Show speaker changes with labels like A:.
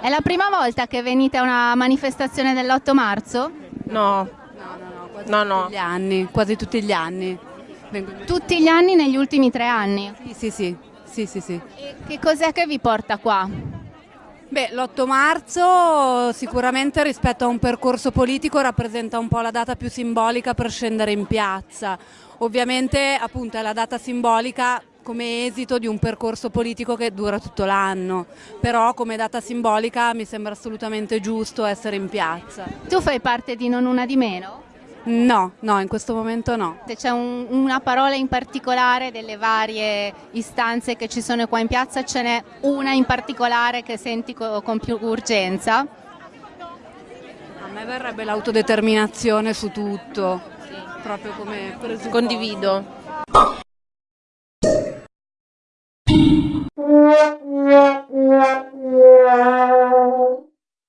A: È la prima volta che venite a una manifestazione dell'8 marzo?
B: No,
C: No, no, no, quasi
B: No,
C: tutti
B: no.
C: gli anni, quasi tutti gli anni.
A: Tutti gli anni negli ultimi tre anni.
C: Sì, sì, sì, sì, sì, sì.
A: E che cos'è che vi porta qua?
C: Beh, l'8 marzo sicuramente rispetto a un percorso politico rappresenta un po' la data più simbolica per scendere in piazza. Ovviamente appunto è la data simbolica come esito di un percorso politico che dura tutto l'anno, però come data simbolica mi sembra assolutamente giusto essere in piazza.
A: Tu fai parte di Non Una di Meno?
C: No, no, in questo momento no.
A: Se c'è un- una parola in particolare delle varie istanze che ci sono qua in piazza, ce n'è una in particolare che senti co- con più urgenza?
C: A me verrebbe l'autodeterminazione su tutto, proprio come
B: condivido. you.